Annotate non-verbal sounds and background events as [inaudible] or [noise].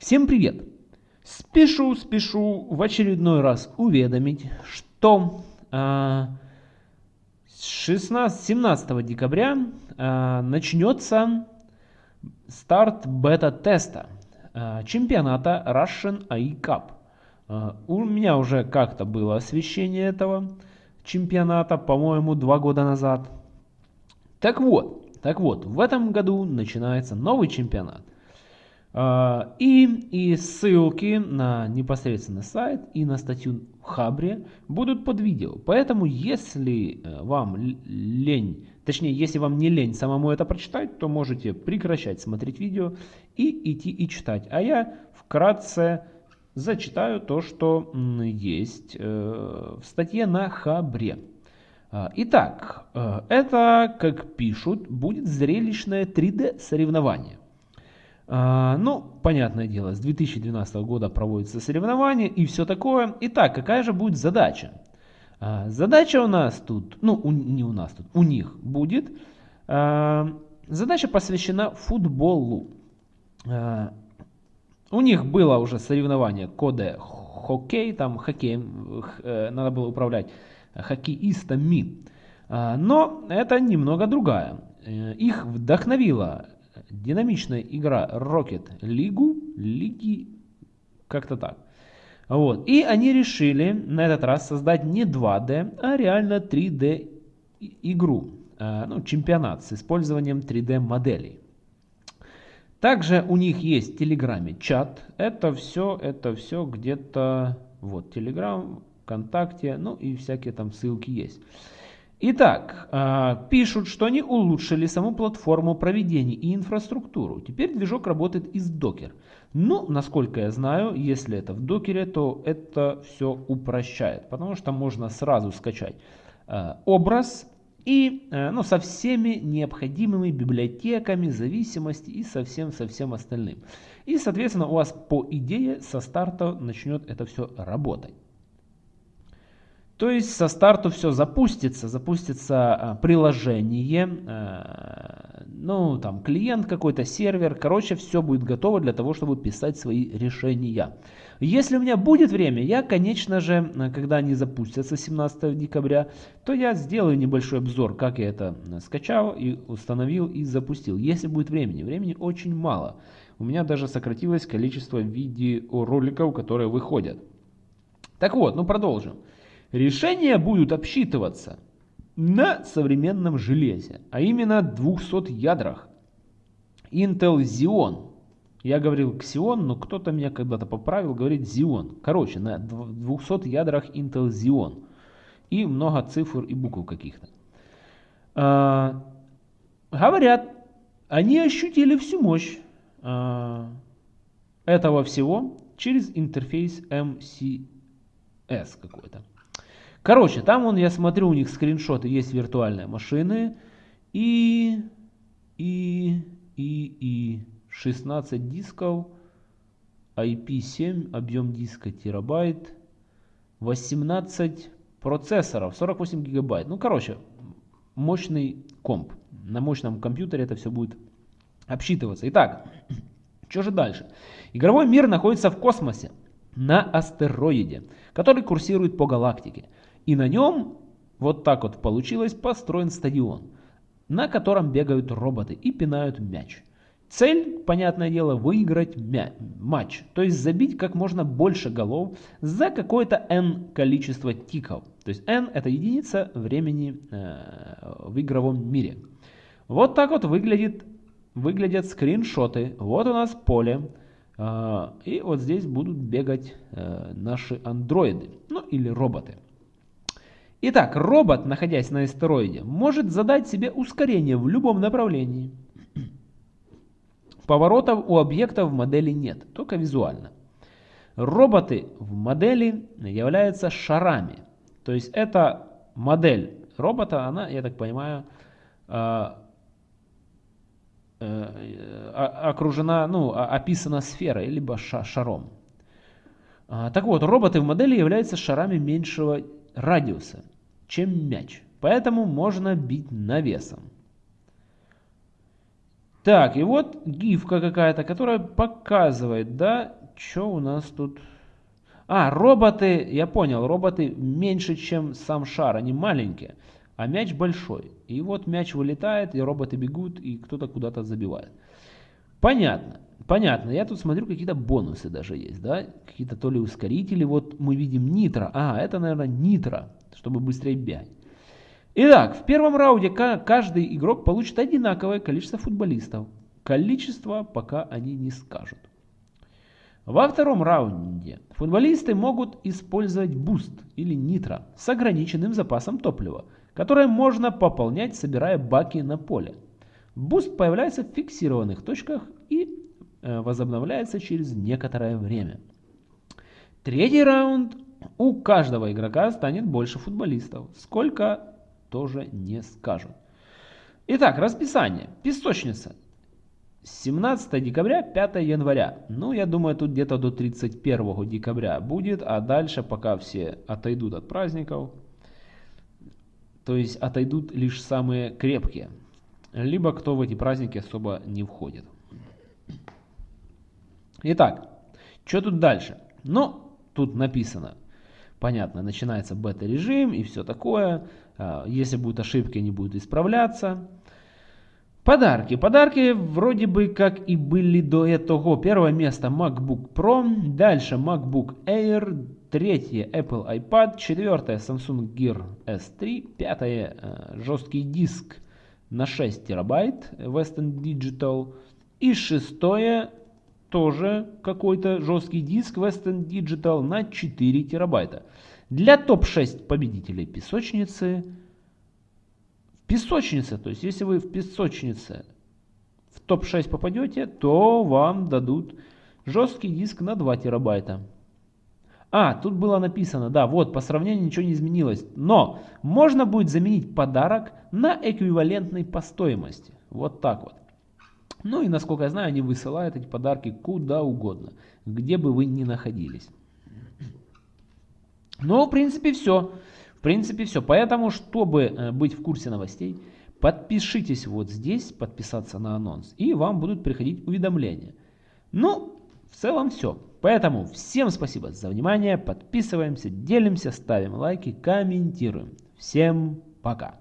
Всем привет! Спешу, спешу в очередной раз уведомить, что э, 16, 17 декабря э, начнется старт бета-теста э, чемпионата Russian AI Cup. Э, у меня уже как-то было освещение этого чемпионата, по-моему, два года назад. Так вот, так вот, в этом году начинается новый чемпионат. А, и, и ссылки на непосредственно сайт и на статью в Хабре будут под видео. Поэтому, если э, вам лень, точнее, если вам не лень самому это прочитать, то можете прекращать смотреть видео и идти и читать. А я вкратце зачитаю то, что есть э, в статье на Хабре. А, итак, э, это, как пишут, будет зрелищное 3D соревнование. А, ну, понятное дело, с 2012 года проводятся соревнования и все такое. Итак, какая же будет задача? А, задача у нас тут, ну, у, не у нас тут, у них будет. А, задача посвящена футболу. У них было уже соревнование коде хоккей, там хоккей, э, надо было управлять хоккеистами. Но это немного другая. Э, их вдохновила динамичная игра Rocket League, лиги, как-то так. Вот. И они решили на этот раз создать не 2D, а реально 3D игру, э, ну, чемпионат с использованием 3D моделей. Также у них есть в Телеграме чат. Это все, это все где-то, вот, Телеграм, ВКонтакте, ну и всякие там ссылки есть. Итак, а, пишут, что они улучшили саму платформу проведения и инфраструктуру. Теперь движок работает из Docker. Ну, насколько я знаю, если это в докере, то это все упрощает, потому что можно сразу скачать а, образ и а, ну, со всеми необходимыми библиотеками, зависимости и со всем, со всем остальным. И, соответственно, у вас по идее со старта начнет это все работать. То есть со старту все запустится, запустится а, приложение, а, ну там клиент какой-то, сервер, короче все будет готово для того, чтобы писать свои решения. Если у меня будет время, я конечно же, а, когда они запустятся 17 декабря, то я сделаю небольшой обзор, как я это скачал и установил и запустил. Если будет времени, времени очень мало. У меня даже сократилось количество видеороликов, которые выходят. Так вот, ну продолжим. Решения будут обсчитываться на современном железе, а именно 200 ядрах. Intel Xeon. Я говорил Xeon, но кто-то меня когда-то поправил, говорит Xeon. Короче, на 200 ядрах Intel Xeon. И много цифр и букв каких-то. А, говорят, они ощутили всю мощь а, этого всего через интерфейс MCS какой-то. Короче, там он, я смотрю, у них скриншоты, есть виртуальные машины. И, и, и, и 16 дисков, IP7, объем диска терабайт, 18 процессоров, 48 гигабайт. Ну, короче, мощный комп. На мощном компьютере это все будет обсчитываться. Итак, [clears throat] что же дальше? Игровой мир находится в космосе, на астероиде, который курсирует по галактике. И на нем, вот так вот получилось, построен стадион, на котором бегают роботы и пинают мяч. Цель, понятное дело, выиграть мя матч, то есть забить как можно больше голов за какое-то n количество тиков. То есть n это единица времени э, в игровом мире. Вот так вот выглядит, выглядят скриншоты. Вот у нас поле. Э, и вот здесь будут бегать э, наши андроиды, ну или роботы. Итак, робот, находясь на астероиде, может задать себе ускорение в любом направлении. Поворотов у объекта в модели нет, только визуально. Роботы в модели являются шарами. То есть эта модель робота, она, я так понимаю, а, э, окружена, ну, описана сферой, либо шаром. А, так вот, роботы в модели являются шарами меньшего радиуса, чем мяч. Поэтому можно бить навесом. Так, и вот гифка какая-то, которая показывает, да, что у нас тут... А, роботы, я понял, роботы меньше, чем сам шар, они маленькие, а мяч большой. И вот мяч вылетает, и роботы бегут, и кто-то куда-то забивает. Понятно, понятно. Я тут смотрю, какие-то бонусы даже есть, да? Какие-то то ли ускорители. Вот мы видим нитро. А, это, наверное, нитро, чтобы быстрее бегать. Итак, в первом раунде каждый игрок получит одинаковое количество футболистов. Количество пока они не скажут. Во втором раунде футболисты могут использовать boost или нитро с ограниченным запасом топлива, которое можно пополнять, собирая баки на поле. Boost появляется в фиксированных точках и э, возобновляется через некоторое время. Третий раунд. У каждого игрока станет больше футболистов. Сколько тоже не скажут. Итак, расписание. Песочница. 17 декабря, 5 января. Ну, я думаю, тут где-то до 31 декабря будет, а дальше, пока все отойдут от праздников, то есть отойдут лишь самые крепкие, либо кто в эти праздники особо не входит. Итак, что тут дальше? Ну, тут написано, понятно, начинается бета-режим и все такое. А, если будут ошибки, они будут исправляться. Подарки. Подарки вроде бы как и были до этого. Первое место MacBook Pro, дальше MacBook Air, третье Apple iPad, четвертое Samsung Gear S3, пятое э, жесткий диск на 6 терабайт Western Digital и шестое тоже какой-то жесткий диск Western Digital на 4 терабайта. Для топ-6 победителей песочницы, в песочнице, то есть если вы в песочнице в топ-6 попадете, то вам дадут жесткий диск на 2 терабайта. А, тут было написано, да, вот, по сравнению ничего не изменилось. Но можно будет заменить подарок на эквивалентный по стоимости. Вот так вот. Ну и, насколько я знаю, они высылают эти подарки куда угодно, где бы вы ни находились. Ну, в принципе, все. В принципе, все. Поэтому, чтобы э, быть в курсе новостей, подпишитесь вот здесь, подписаться на анонс, и вам будут приходить уведомления. Ну, в целом все. Поэтому всем спасибо за внимание, подписываемся, делимся, ставим лайки, комментируем. Всем пока.